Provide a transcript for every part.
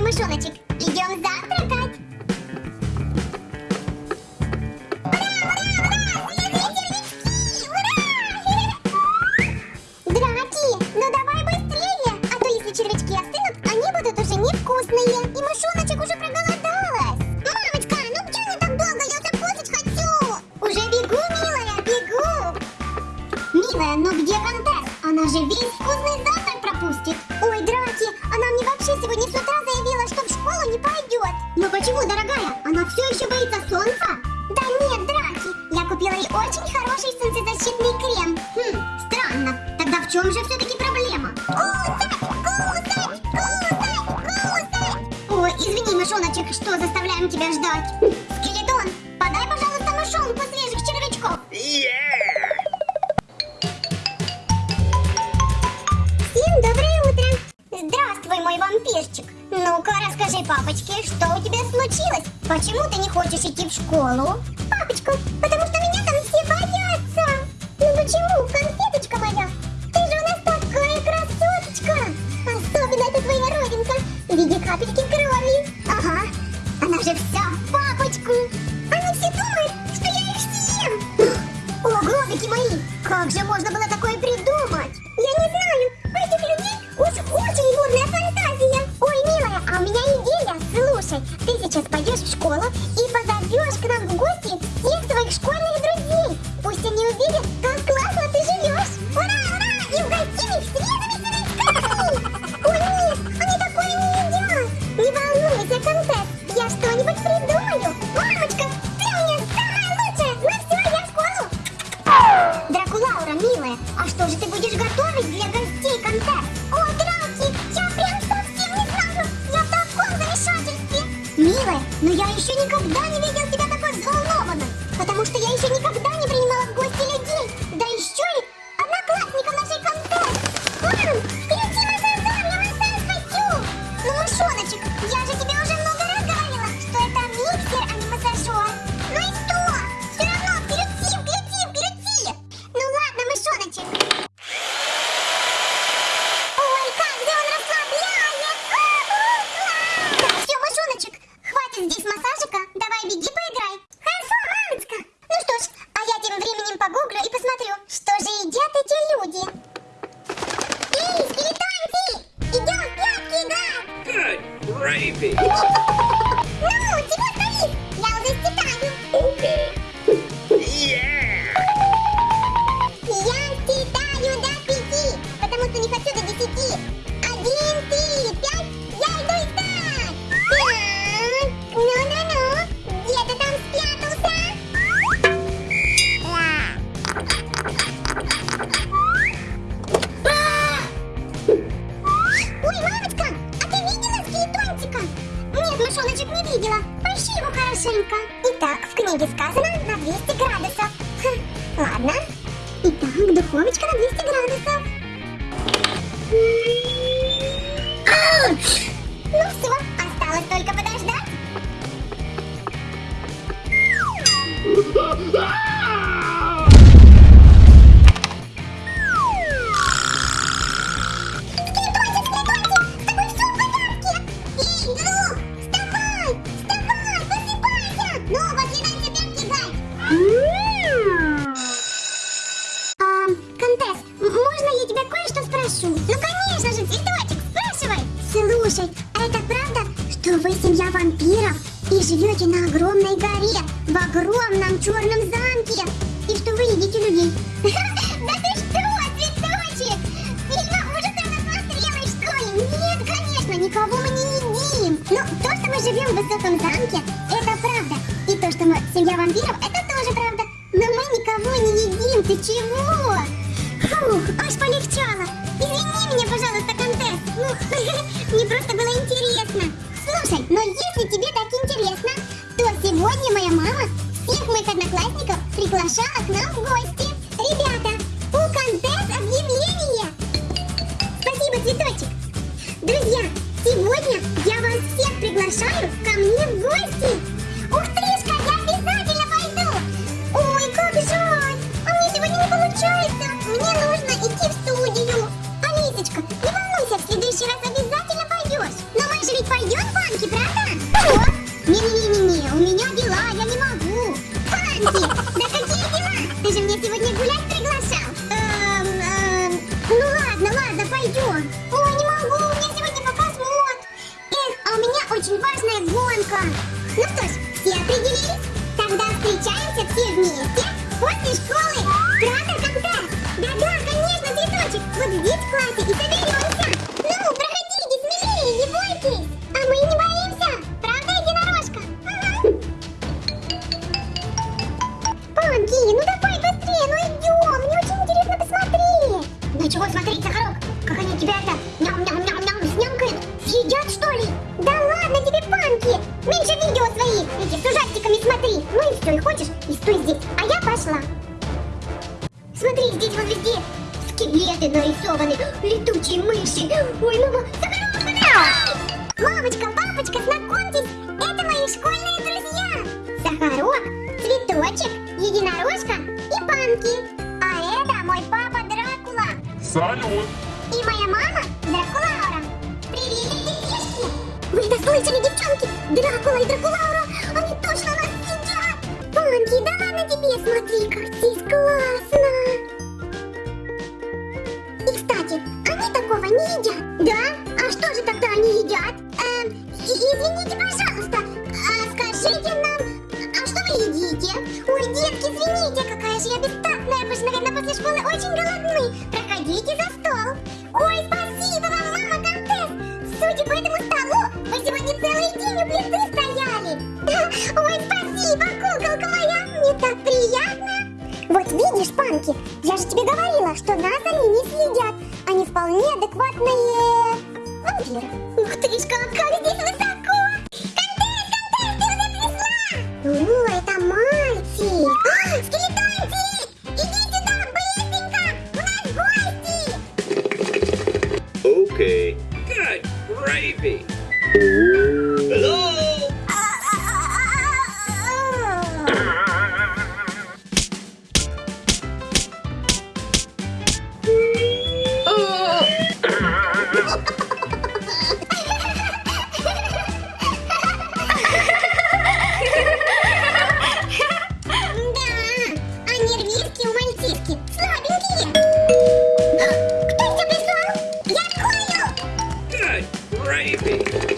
мой мышоночек, идем завтракать. Драки, ну где милая. Милая, контест? Она же весь вкусный завтрак пропустит. Ой, Драки, она мне вообще сегодня с утра заявила, что в школу не пойдет. Но почему, дорогая? Она все еще боится солнца? Да нет, Драки, я купила ей очень хороший солнцезащитный крем. Хм, странно. Тогда в чем же все-таки проблема? Ой, извини, мышоночек, что заставляем тебя ждать. Скелетон, подай, пожалуйста, мышонку свежих червячков. Всем Ну-ка, расскажи папочке, что у тебя случилось? Почему ты не хочешь идти в школу? Папочка, потому что меня там все боятся! Ну почему, конфеточка моя? Ты же у нас такая красоточка! Особенно эта твоя родинка в виде капельки крови! Ага, она же вся в папочку! Они все думают, что я их съем! О, глазики мои! Как же можно было такое Слушай, а это правда, что вы семья вампиров и живете на огромной горе, в огромном черном замке, и что вы едите людей? Да ты что, цветочек? Фильмов ужасов насмотрелась, что ли? Нет, конечно, никого мы не едим. Но то, что мы живем в высоком замке, это правда. И то, что мы семья вампиров, это тоже правда. Но мы никого не едим, ты чего? Фух, аж полегчало. Извини меня, пожалуйста. Ну, мне просто было интересно. Слушай, но если тебе так интересно, то сегодня моя мама всех моих одноклассников приглашала к нам в гости. Ребята, у Контес объявление. Спасибо, цветочек. Друзья, сегодня я вас всех приглашаю ко мне в гости. Ух тришка, Ну что ж, все определились? Тогда встречаемся все вместе после школы. Правда, когда? Да-да, конечно, цветочек. Вот здесь в классе и соберемся. Ну, проходите смелее, не бойтесь. А мы не боимся. Правда, единорожка? Панки, ну давай быстрее, ну идем. Мне очень интересно посмотреть. Ну чего смотреть, Сахарок? Как они тебя это Меньше видео свои, эти с ужастиками смотри. Ну и все, и хочешь, и стой здесь. А я пошла. Смотри, здесь вот везде скелеты нарисованы, летучие мыши. Ой, мама, Сахарок! Мамочка, папочка, знакомьтесь, это мои школьные друзья. Сахарок, Цветочек, Единорожка и Панки. А это мой папа Дракула. Салют! И моя мама Дракулаура. Привет, детишки! Вы это слышали, девчонки? Дракула и Дракулаура, они точно нас съедят! Панки, да ладно тебе, смотри, как здесь классно! И, кстати, они такого не едят. Да? Видишь, Панки, я же тебе говорила, что нас они не съедят. Они вполне адекватные вампиры. Ух ты ж, как gravy. Приветик!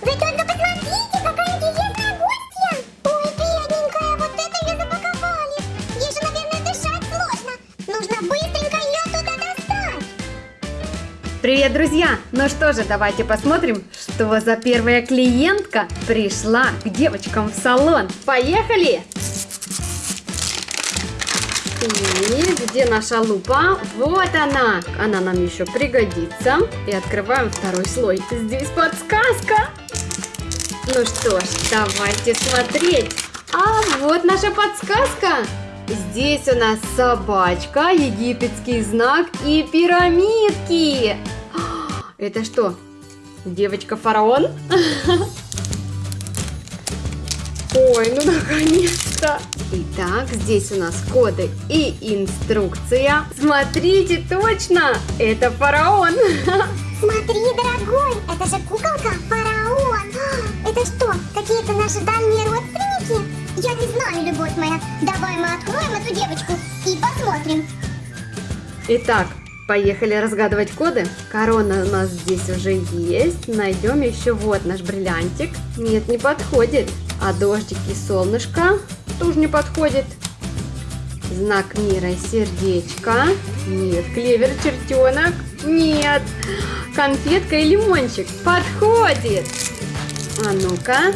Вы только посмотрите, какая интересная гостья! Ой, бедненькая, вот это ее запаковали! Ей же, наверное, дышать сложно! Нужно быстренько ее туда достать! Привет, друзья! Ну что же, давайте посмотрим, что за первая клиентка пришла к девочкам в салон. Поехали! И где наша лупа? Вот она! Она нам еще пригодится. И открываем второй слой. Здесь подсказка! Ну что ж, давайте смотреть. А вот наша подсказка. Здесь у нас собачка, египетский знак и пирамидки. А, Это что? Девочка-фараон? Ой, ну наконец-то! Итак, здесь у нас коды и инструкция. Смотрите, точно! Это фараон! Смотри, дорогой, это же куколка фараон! А, Это что, какие-то наши дальние родственники? Я не знаю, любовь моя. Давай мы откроем эту девочку и посмотрим. Итак, поехали разгадывать коды. Корона у нас здесь уже есть. Найдем еще вот наш бриллиантик. Нет, не подходит. А дождик и солнышко тоже не подходит. Знак мира и сердечко. Нет, клевер, чертенок. Нет. Конфетка и лимончик. Подходит. А ну-ка.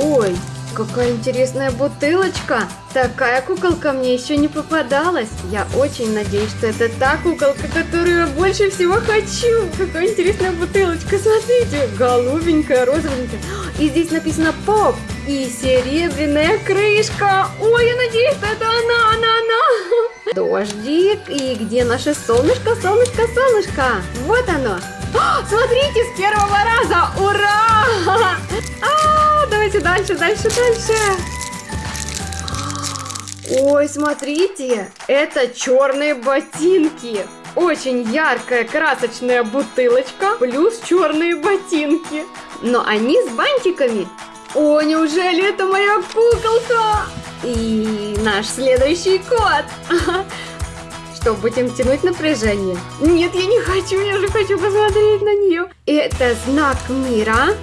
Ой, какая интересная бутылочка. Такая куколка мне еще не попадалась. Я очень надеюсь, что это та куколка, которую я больше всего хочу. Какая интересная бутылочка. Смотрите, голубенькая, розовенькая. И здесь написано поп. И серебряная крышка. Ой, я надеюсь, что это она, она, она. Дождик. И где наше солнышко, солнышко, солнышко? Вот оно. А, Смотрите, с первого раза! Ура! А, давайте дальше, дальше, дальше. Ой, смотрите, это черные ботинки. Очень яркая красочная бутылочка плюс черные ботинки. Но они с бантиками. О, неужели это моя куколка? И наш следующий кот. что, будем тянуть напряжение? Нет, я не хочу, я же хочу посмотреть на нее. Это знак мира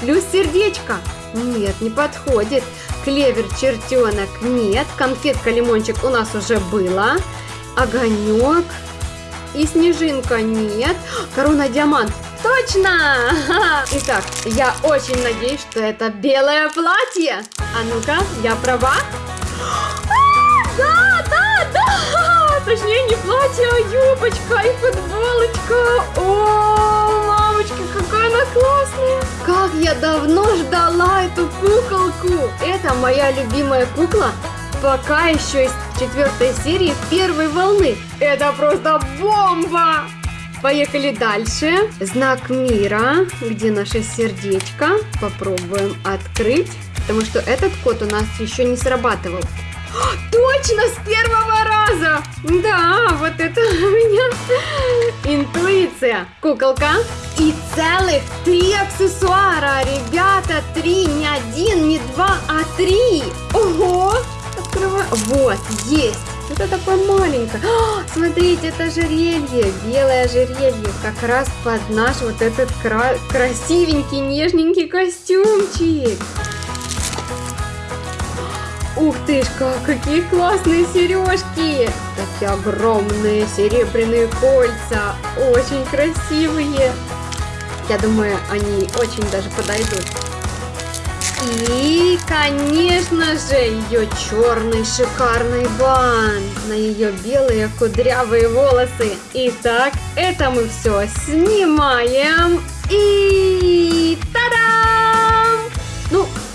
плюс сердечко. Нет, не подходит. Клевер, чертенок, нет. Конфетка, лимончик у нас уже было. Огонек и снежинка, нет. Корона, диамант. Точно! Итак, я очень надеюсь, что это белое платье. А ну-ка, я права? Платье, юбочка и футболочка. О, мамочка, какая она классная! Как я давно ждала эту куколку! Это моя любимая кукла, пока еще из четвертой серии первой волны. Это просто бомба! Поехали дальше. Знак мира. Где наше сердечко? Попробуем открыть. Потому что этот код у нас еще не срабатывал. Точно, с первого раза! Да, вот это у меня интуиция. Куколка. И целых три аксессуара. Ребята, три, не один, не два, а три. Ого! Открываю. Вот, есть. Это такое маленькое. А, смотрите, это ожерелье. Белое ожерелье. Как раз под наш вот этот кра- красивенький, нежненький костюмчик. Ух ты ж, как, какие классные сережки! Такие огромные серебряные кольца, очень красивые. Я думаю, они очень даже подойдут. И, конечно же, ее черный шикарный бан на ее белые кудрявые волосы. Итак, это мы все снимаем. И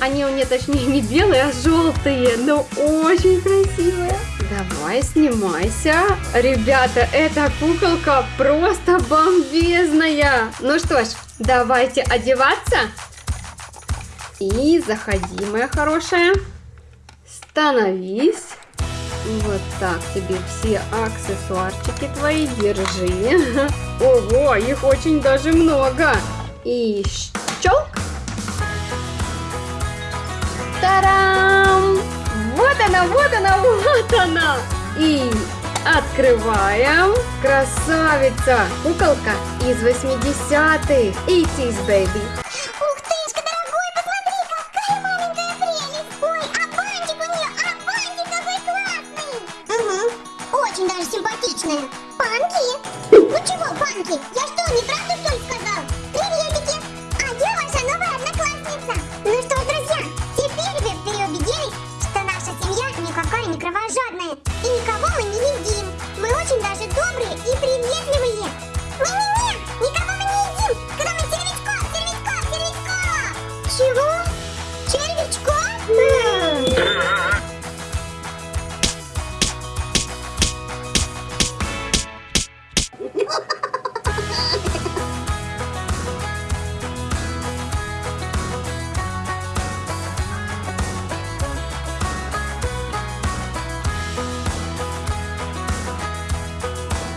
они у меня точнее не белые, а желтые, но очень красивые. Давай, снимайся. Ребята, эта куколка просто бомбезная. Ну что ж, давайте одеваться. И заходи, моя хорошая. Становись. Вот так тебе все аксессуарчики твои держи. Ого, их очень даже много. И щелк. Тарам! Вот она, вот она, вот она! И открываем. Красавица! Куколка из 80-х. 80s, baby. Ух тышка, дорогой, посмотри, какая маленькая прелесть! Ой, а бантик у нее, а бантик какой классный! Угу, очень даже симпатичная. Панки? Ну чего, Панки, я